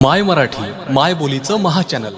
माय मराठी माय बोलीचं महाचॅनल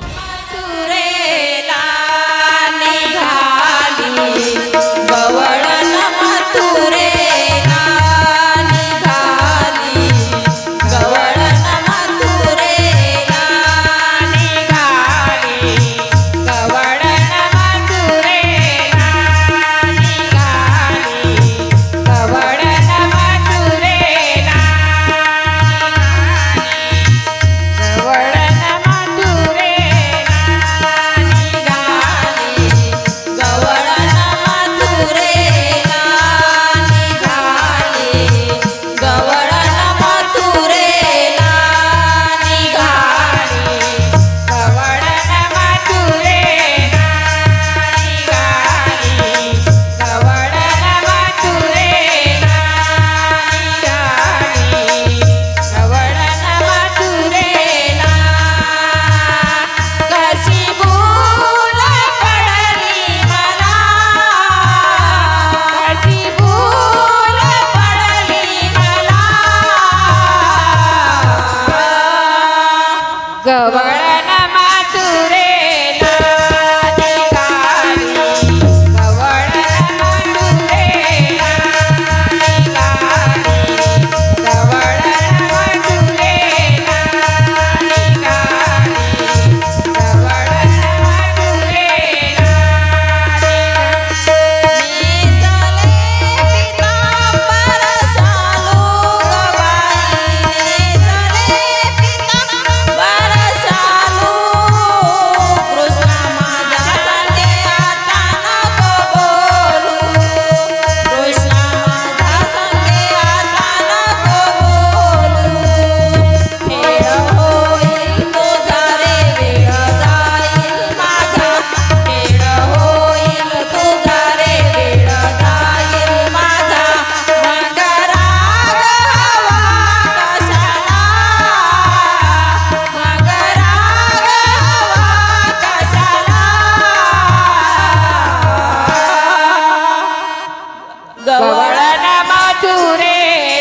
করে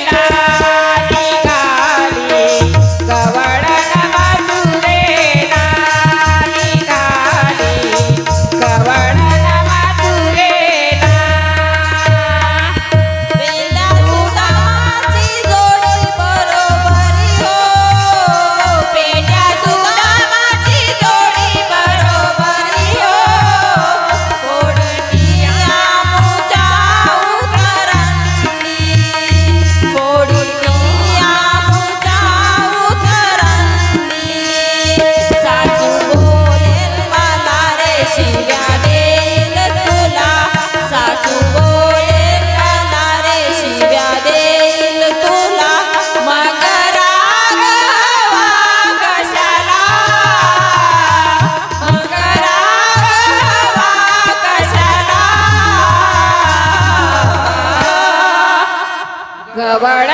ಬಡ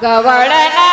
Governor.